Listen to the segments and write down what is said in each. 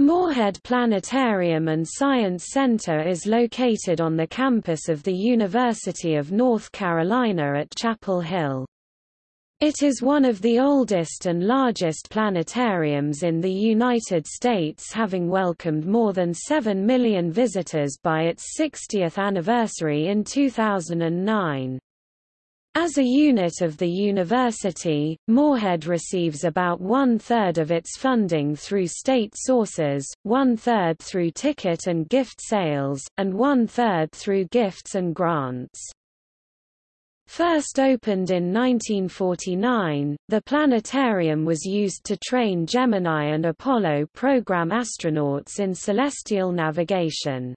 Morehead Planetarium and Science Center is located on the campus of the University of North Carolina at Chapel Hill. It is one of the oldest and largest planetariums in the United States having welcomed more than 7 million visitors by its 60th anniversary in 2009. As a unit of the university, Morehead receives about one-third of its funding through state sources, one-third through ticket and gift sales, and one-third through gifts and grants. First opened in 1949, the planetarium was used to train Gemini and Apollo program astronauts in celestial navigation.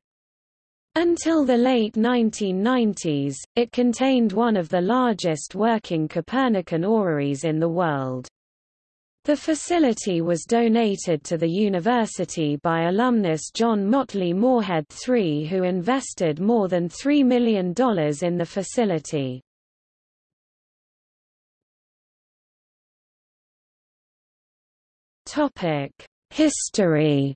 Until the late 1990s, it contained one of the largest working Copernican orreries in the world. The facility was donated to the university by alumnus John Motley Morehead III who invested more than $3 million in the facility. History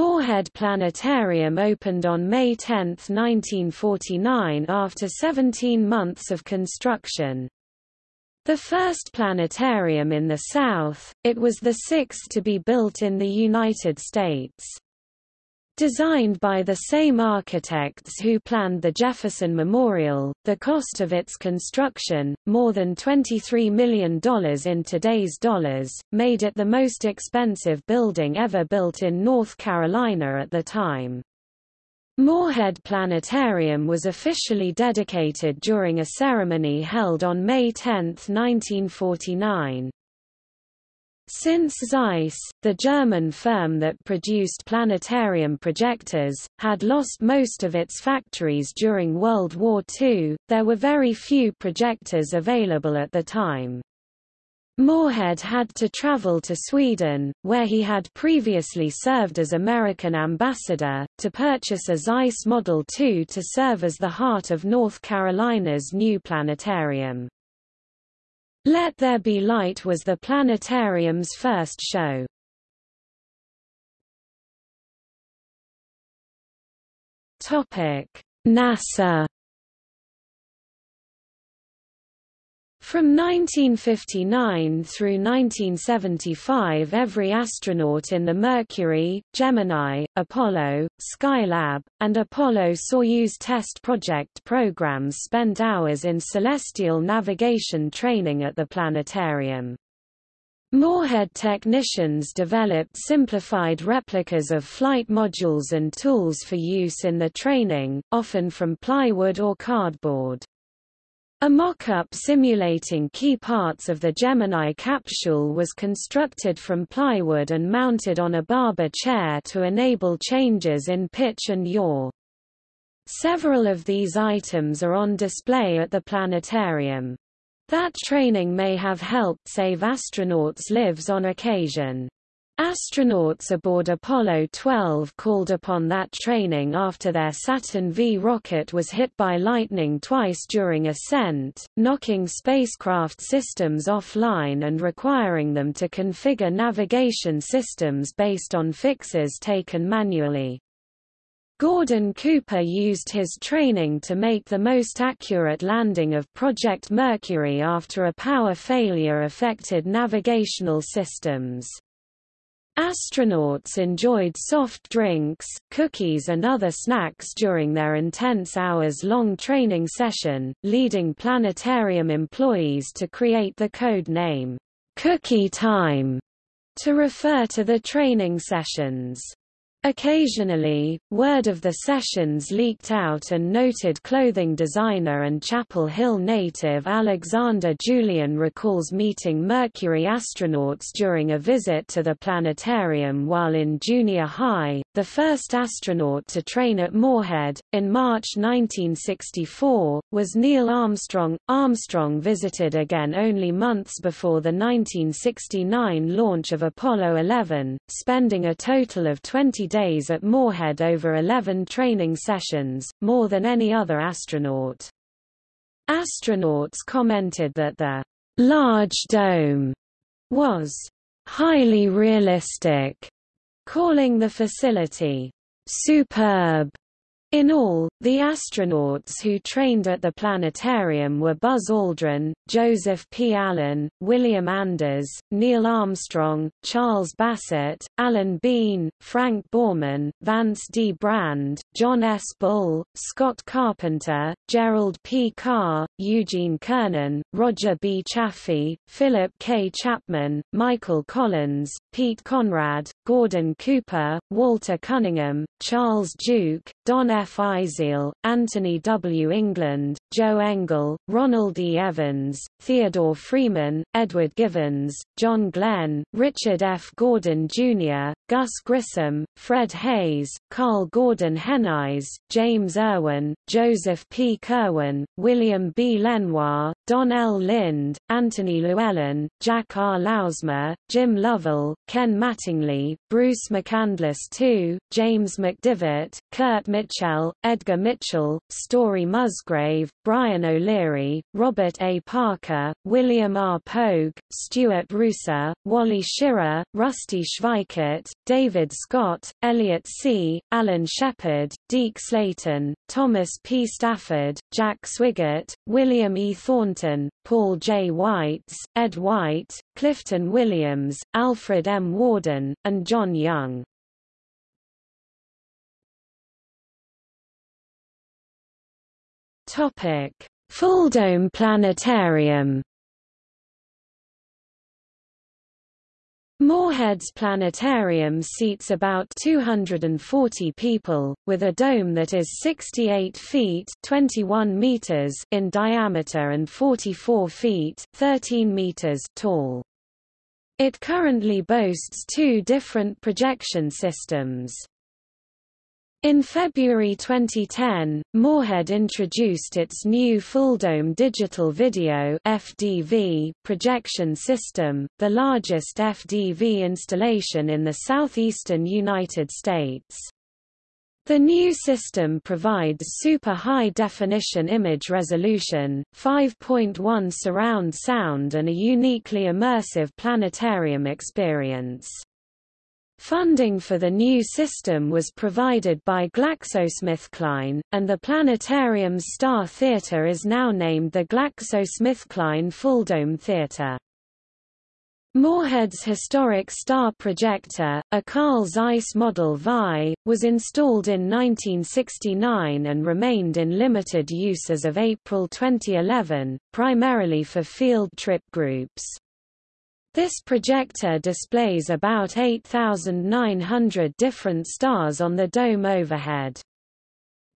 Morehead Planetarium opened on May 10, 1949 after 17 months of construction. The first planetarium in the South, it was the sixth to be built in the United States. Designed by the same architects who planned the Jefferson Memorial, the cost of its construction, more than $23 million in today's dollars, made it the most expensive building ever built in North Carolina at the time. Morehead Planetarium was officially dedicated during a ceremony held on May 10, 1949. Since Zeiss, the German firm that produced planetarium projectors, had lost most of its factories during World War II, there were very few projectors available at the time. Morehead had to travel to Sweden, where he had previously served as American ambassador, to purchase a Zeiss Model II to serve as the heart of North Carolina's new planetarium. Let There Be Light was the planetarium's first show. NASA From 1959 through 1975 every astronaut in the Mercury, Gemini, Apollo, Skylab, and Apollo-Soyuz test project programs spent hours in celestial navigation training at the planetarium. Morehead technicians developed simplified replicas of flight modules and tools for use in the training, often from plywood or cardboard. A mock-up simulating key parts of the Gemini capsule was constructed from plywood and mounted on a Barber chair to enable changes in pitch and yaw. Several of these items are on display at the planetarium. That training may have helped save astronauts' lives on occasion. Astronauts aboard Apollo 12 called upon that training after their Saturn V rocket was hit by lightning twice during ascent, knocking spacecraft systems offline and requiring them to configure navigation systems based on fixes taken manually. Gordon Cooper used his training to make the most accurate landing of Project Mercury after a power failure affected navigational systems. Astronauts enjoyed soft drinks, cookies and other snacks during their intense hours-long training session, leading planetarium employees to create the code name, Cookie Time, to refer to the training sessions. Occasionally, word of the sessions leaked out and noted clothing designer and Chapel Hill native Alexander Julian recalls meeting Mercury astronauts during a visit to the planetarium while in junior high, the first astronaut to train at Morehead, in March 1964, was Neil Armstrong. Armstrong visited again only months before the 1969 launch of Apollo 11, spending a total of 20 days at Morehead over 11 training sessions, more than any other astronaut. Astronauts commented that the large dome was highly realistic, calling the facility superb in all, the astronauts who trained at the planetarium were Buzz Aldrin, Joseph P. Allen, William Anders, Neil Armstrong, Charles Bassett, Alan Bean, Frank Borman, Vance D. Brand, John S. Bull, Scott Carpenter, Gerald P. Carr, Eugene Cernan, Roger B. Chaffee, Philip K. Chapman, Michael Collins, Pete Conrad, Gordon Cooper, Walter Cunningham, Charles Duke, Donn F. Eisele, Anthony W. England, Joe Engle, Ronald E. Evans, Theodore Freeman, Edward Givens, John Glenn, Richard F. Gordon, Jr., Gus Grissom, Fred Haise, Karl Gordon Henize, James Irwin, Joseph P. Kerwin, William B. Lenoir, Don L. Lind, Anthony Llewellyn, Jack R. Lousma, Jim Lovell, Ken Mattingly, Bruce McCandless II, James McDivitt, Curt Michel, Edgar Mitchell, Story Musgrave, Brian O'Leary, Robert A. Parker, William R. Pogue, Stuart Roosa, Wally Schirra, Rusty Schweickart, David Scott, Elliot See, Alan Shepard, Deke Slayton, Thomas P. Stafford, Jack Swigert, William E. Thornton, Paul J. Weitz, Ed White, Clifton Williams, Alfred M. Worden, and John Young. Topic: Fulldome Planetarium. Morehead's planetarium seats about 240 people, with a dome that is 68 feet 21 meters in diameter and 44 feet 13 meters tall. It currently boasts two different projection systems. In February 2010, Morehead introduced its new full-dome Digital Video FDV projection system, the largest FDV installation in the southeastern United States. The new system provides super high-definition image resolution, 5.1 surround sound and a uniquely immersive planetarium experience. Funding for the new system was provided by GlaxoSmithKline, and the planetarium's Star Theatre is now named the GlaxoSmithKline Fulldome Theatre. Morehead's historic star projector, a Carl Zeiss Model VI, was installed in 1969 and remained in limited use as of April 2011, primarily for field trip groups. This projector displays about 8,900 different stars on the dome overhead.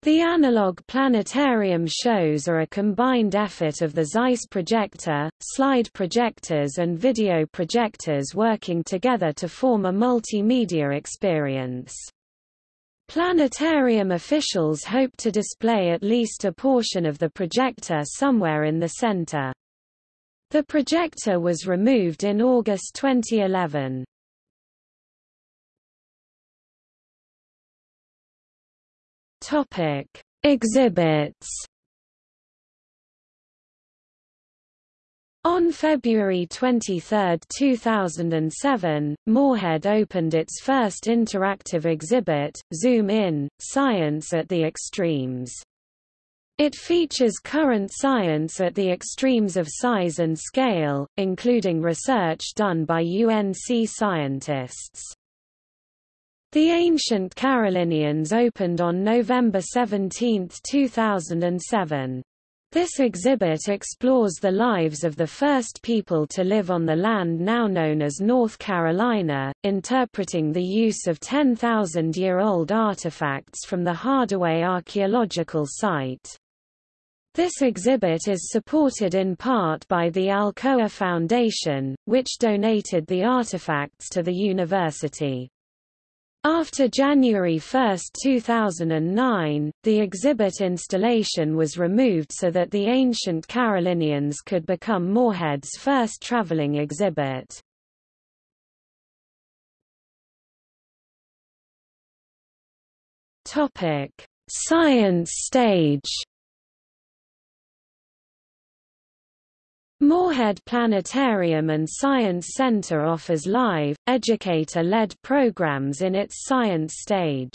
The analog planetarium shows are a combined effort of the Zeiss projector, slide projectors and video projectors working together to form a multimedia experience. Planetarium officials hope to display at least a portion of the projector somewhere in the center. The projector was removed in August 2011. Topic: Exhibits. On February 23, 2007, Morehead opened its first interactive exhibit, Zoom In, Science at the Extremes. It features current science at the extremes of size and scale, including research done by UNC scientists. The Ancient Carolinians opened on November 17, 2007. This exhibit explores the lives of the first people to live on the land now known as North Carolina, interpreting the use of 10,000-year-old artifacts from the Hardaway archaeological site. This exhibit is supported in part by the Alcoa Foundation, which donated the artifacts to the university. After January 1, 2009, the exhibit installation was removed so that the ancient Carolinians could become Morehead's first traveling exhibit. Science stage Morehead Planetarium and Science Center offers live, educator-led programs in its science stage.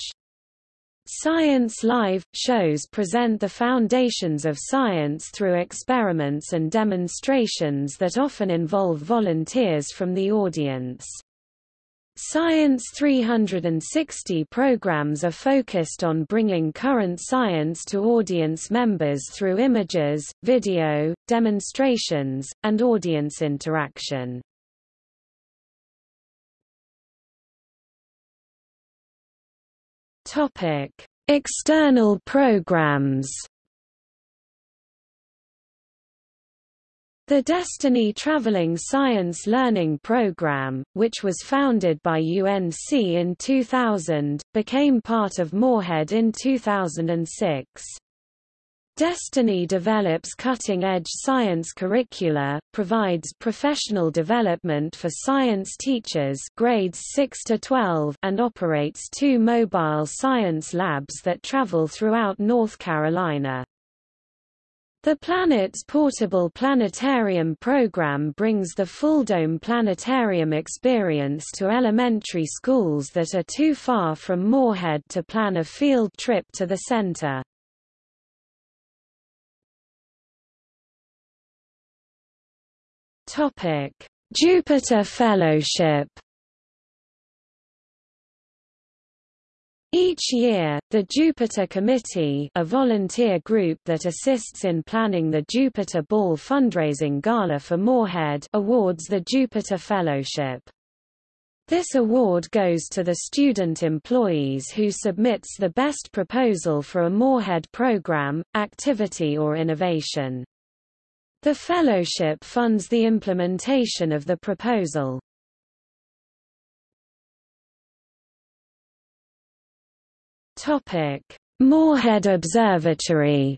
Science Live – shows present the foundations of science through experiments and demonstrations that often involve volunteers from the audience. Science 360 programs are focused on bringing current science to audience members through images, video, demonstrations, and audience interaction. External programs The Destiny Traveling Science Learning Program, which was founded by UNC in 2000, became part of Morehead in 2006. Destiny develops cutting-edge science curricula, provides professional development for science teachers grades 6 to 12 and operates two mobile science labs that travel throughout North Carolina. The Planet's portable planetarium program brings the full-dome planetarium experience to elementary schools that are too far from Morehead to plan a field trip to the center. Jupiter Fellowship Each year, the Jupiter Committee a volunteer group that assists in planning the Jupiter Ball fundraising gala for Morehead awards the Jupiter Fellowship. This award goes to the student employees who submits the best proposal for a Morehead program, activity or innovation. The fellowship funds the implementation of the proposal. Topic: Morehead Observatory.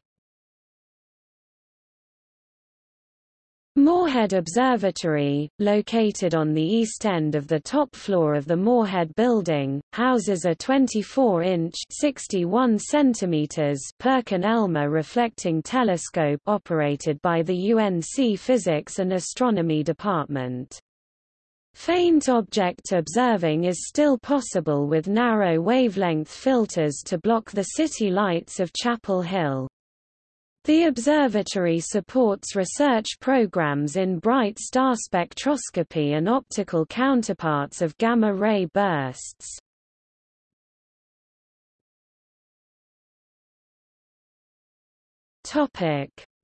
Morehead Observatory, located on the east end of the top floor of the Morehead Building, houses a 24-inch (61 centimeters) Perkin-Elmer reflecting telescope operated by the UNC Physics and Astronomy Department. Faint object observing is still possible with narrow wavelength filters to block the city lights of Chapel Hill. The observatory supports research programs in bright star spectroscopy and optical counterparts of gamma-ray bursts.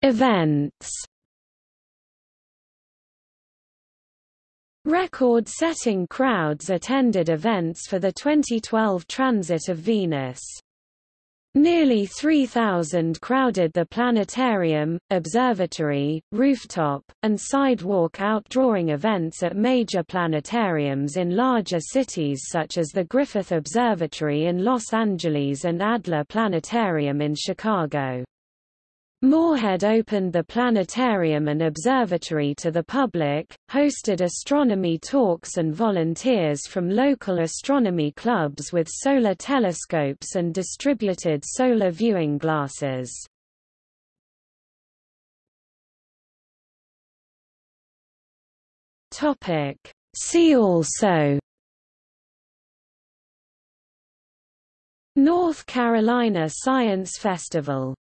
Events Record-setting crowds attended events for the 2012 transit of Venus. Nearly 3,000 crowded the planetarium, observatory, rooftop, and sidewalk outdrawing events at major planetariums in larger cities such as the Griffith Observatory in Los Angeles and Adler Planetarium in Chicago. Morehead opened the planetarium and observatory to the public, hosted astronomy talks and volunteers from local astronomy clubs with solar telescopes and distributed solar viewing glasses. See also North Carolina Science Festival